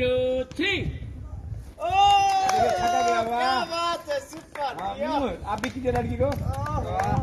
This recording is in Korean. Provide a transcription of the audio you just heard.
Shooting! Oh! Apa? Tersupat. Ah, abis kita lagi kau. Oh.